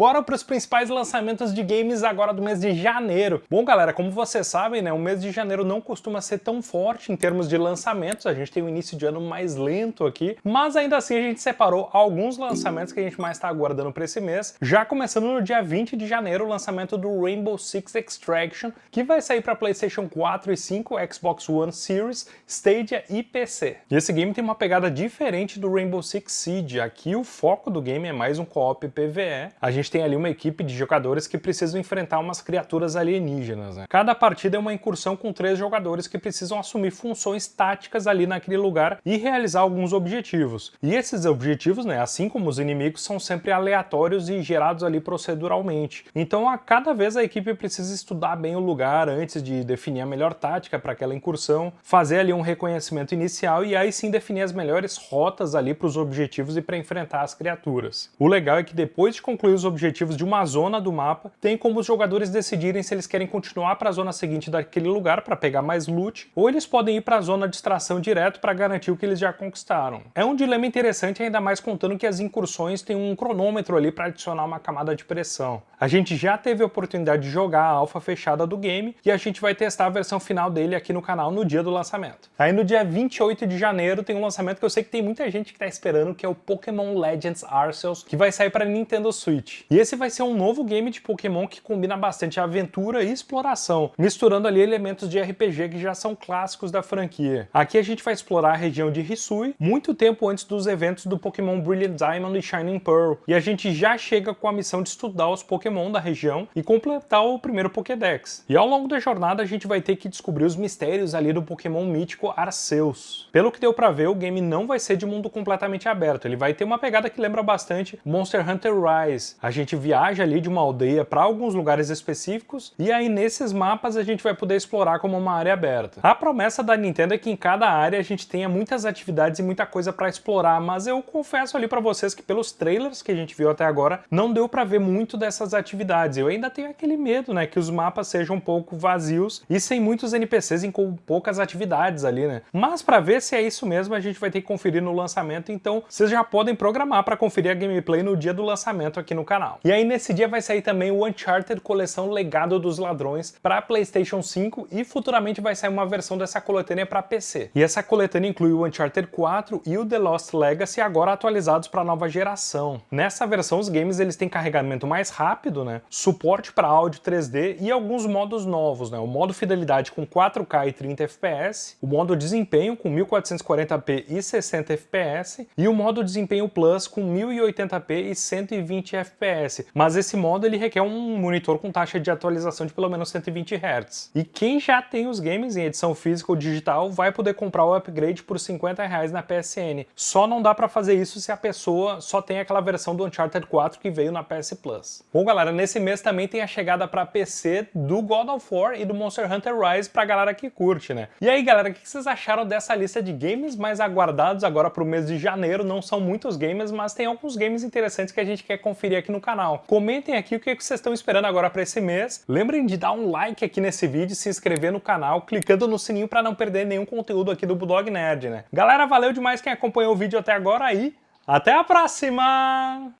Bora para os principais lançamentos de games agora do mês de janeiro. Bom, galera, como vocês sabem, né, o mês de janeiro não costuma ser tão forte em termos de lançamentos, a gente tem um início de ano mais lento aqui, mas ainda assim a gente separou alguns lançamentos que a gente mais está aguardando para esse mês, já começando no dia 20 de janeiro o lançamento do Rainbow Six Extraction, que vai sair para PlayStation 4 e 5, Xbox One Series, Stadia e PC. E esse game tem uma pegada diferente do Rainbow Six Siege, aqui o foco do game é mais um co-op PvE, a gente tem ali uma equipe de jogadores que precisam enfrentar umas criaturas alienígenas. Né? Cada partida é uma incursão com três jogadores que precisam assumir funções táticas ali naquele lugar e realizar alguns objetivos. E esses objetivos, né, assim como os inimigos, são sempre aleatórios e gerados ali proceduralmente. Então a cada vez a equipe precisa estudar bem o lugar antes de definir a melhor tática para aquela incursão, fazer ali um reconhecimento inicial e aí sim definir as melhores rotas ali para os objetivos e para enfrentar as criaturas. O legal é que depois de concluir os objetivos objetivos de uma zona do mapa, tem como os jogadores decidirem se eles querem continuar para a zona seguinte daquele lugar para pegar mais loot, ou eles podem ir para a zona de extração direto para garantir o que eles já conquistaram. É um dilema interessante, ainda mais contando que as incursões têm um cronômetro ali para adicionar uma camada de pressão. A gente já teve a oportunidade de jogar a alfa fechada do game e a gente vai testar a versão final dele aqui no canal no dia do lançamento. Aí no dia 28 de janeiro tem um lançamento que eu sei que tem muita gente que está esperando, que é o Pokémon Legends Arceus, que vai sair para Nintendo Switch. E esse vai ser um novo game de Pokémon que combina bastante aventura e exploração, misturando ali elementos de RPG que já são clássicos da franquia. Aqui a gente vai explorar a região de Hisui, muito tempo antes dos eventos do Pokémon Brilliant Diamond e Shining Pearl, e a gente já chega com a missão de estudar os Pokémon da região e completar o primeiro Pokédex. E ao longo da jornada a gente vai ter que descobrir os mistérios ali do Pokémon mítico Arceus. Pelo que deu pra ver, o game não vai ser de mundo completamente aberto, ele vai ter uma pegada que lembra bastante Monster Hunter Rise. A gente viaja ali de uma aldeia para alguns lugares específicos e aí nesses mapas a gente vai poder explorar como uma área aberta. A promessa da Nintendo é que em cada área a gente tenha muitas atividades e muita coisa para explorar, mas eu confesso ali para vocês que pelos trailers que a gente viu até agora, não deu para ver muito dessas atividades. Eu ainda tenho aquele medo, né, que os mapas sejam um pouco vazios e sem muitos NPCs e com poucas atividades ali, né. Mas para ver se é isso mesmo, a gente vai ter que conferir no lançamento, então vocês já podem programar para conferir a gameplay no dia do lançamento aqui no canal. E aí nesse dia vai sair também o Uncharted Coleção Legado dos Ladrões para PlayStation 5 e futuramente vai sair uma versão dessa coletânea para PC. E essa coletânea inclui o Uncharted 4 e o The Lost Legacy agora atualizados para a nova geração. Nessa versão os games eles têm carregamento mais rápido, né? Suporte para áudio 3D e alguns modos novos, né? O modo fidelidade com 4K e 30 FPS, o modo desempenho com 1440p e 60 FPS e o modo desempenho Plus com 1080p e 120 FPS mas esse modo ele requer um monitor com taxa de atualização de pelo menos 120 Hz. E quem já tem os games em edição física ou digital vai poder comprar o upgrade por 50 reais na PSN. Só não dá para fazer isso se a pessoa só tem aquela versão do Uncharted 4 que veio na PS Plus. Bom galera, nesse mês também tem a chegada para PC do God of War e do Monster Hunter Rise pra galera que curte, né? E aí galera, o que vocês acharam dessa lista de games mais aguardados agora pro mês de janeiro? Não são muitos games, mas tem alguns games interessantes que a gente quer conferir aqui no canal canal. Comentem aqui o que vocês estão esperando agora para esse mês. Lembrem de dar um like aqui nesse vídeo, se inscrever no canal, clicando no sininho para não perder nenhum conteúdo aqui do Bulldog Nerd, né? Galera, valeu demais quem acompanhou o vídeo até agora aí. Até a próxima!